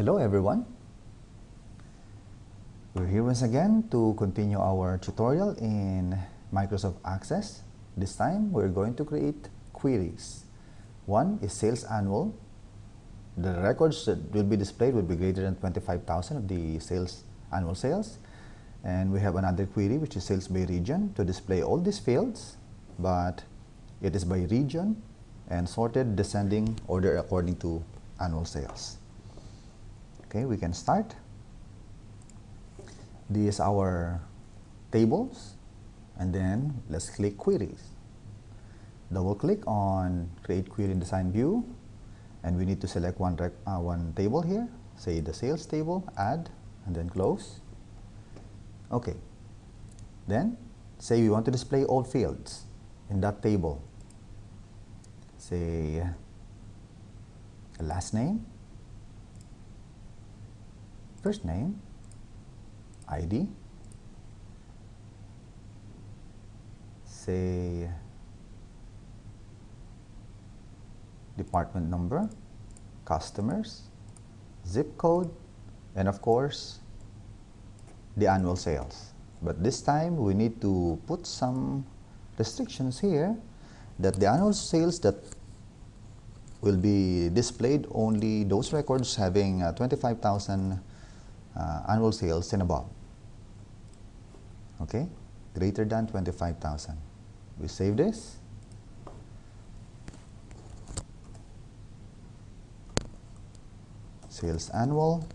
Hello everyone. We're here once again to continue our tutorial in Microsoft Access. This time we're going to create queries. One is sales annual. The records that will be displayed will be greater than 25,000 of the sales annual sales. And we have another query which is sales by region to display all these fields but it is by region and sorted descending order according to annual sales. Okay, we can start. These are our tables and then let's click queries. Double click on create query in design view and we need to select one, uh, one table here, say the sales table, add and then close. Okay, then say we want to display all fields in that table. Say last name, first name, ID, say department number, customers, zip code, and of course the annual sales. But this time we need to put some restrictions here that the annual sales that will be displayed only those records having uh, 25,000 uh, Uh, annual sales and above. Okay, greater than 25,000. We save this. Sales annual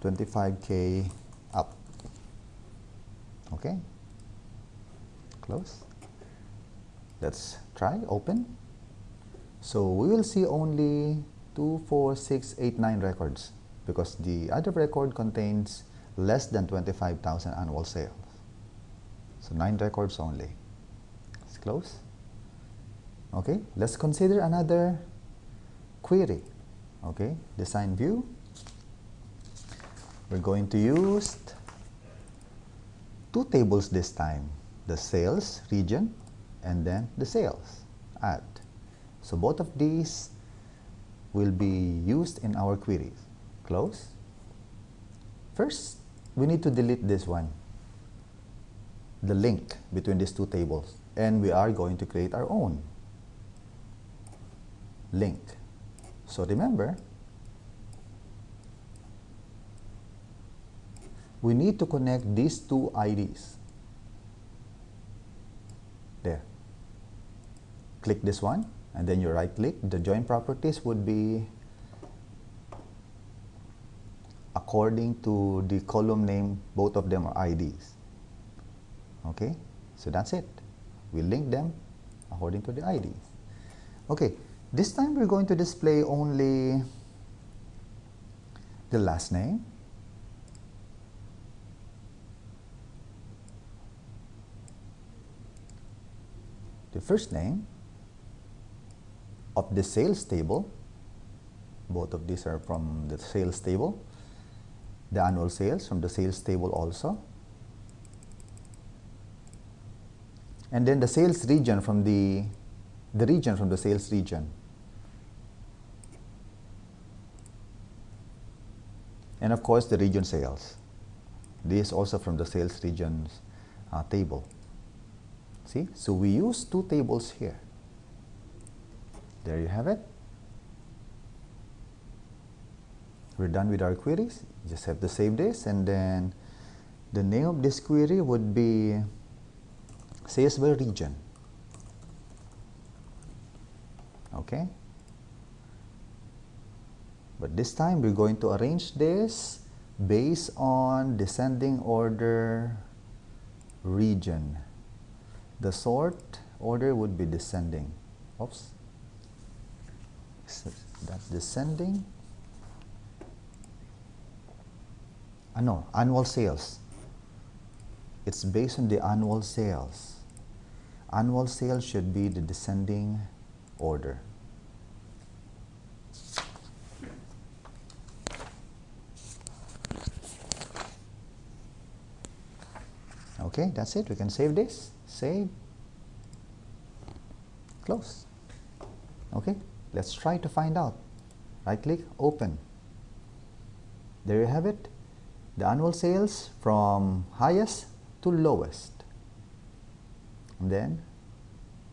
25k up. Okay, close. Let's try open. So we will see only 2, 4, 6, 8, 9 records because the other record contains less than 25,000 annual sales. So 9 records only. Let's close. Okay, let's consider another query. Okay, design view. We're going to use two tables this time, the sales region and then the sales add. So both of these will be used in our queries. Close. First, we need to delete this one, the link between these two tables. And we are going to create our own link. So remember, we need to connect these two IDs. There. Click this one and then you right click. The join properties would be according to the column name, both of them are IDs. Okay, so that's it. We link them according to the IDs. Okay, this time we're going to display only the last name the first name of the sales table, both of these are from the sales table, the annual sales from the sales table also, and then the sales region from the, the region from the sales region. And of course, the region sales. This also from the sales regions uh, table. See, so we use two tables here. There you have it. We're done with our queries. Just have to save this and then the name of this query would be sales by region. Okay. But this time we're going to arrange this based on descending order region the sort order would be descending. Oops. That's descending. Uh, no, annual sales. It's based on the annual sales. Annual sales should be the descending order. Okay, that's it. We can save this save, close. Okay, let's try to find out. Right click open. There you have it. The annual sales from highest to lowest. And then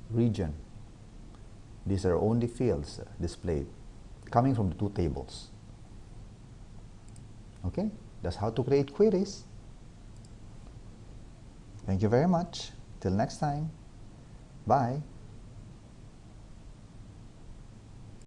region. These are only fields displayed coming from the two tables. Okay? That's how to create queries. Thank you very much. Till next time. Bye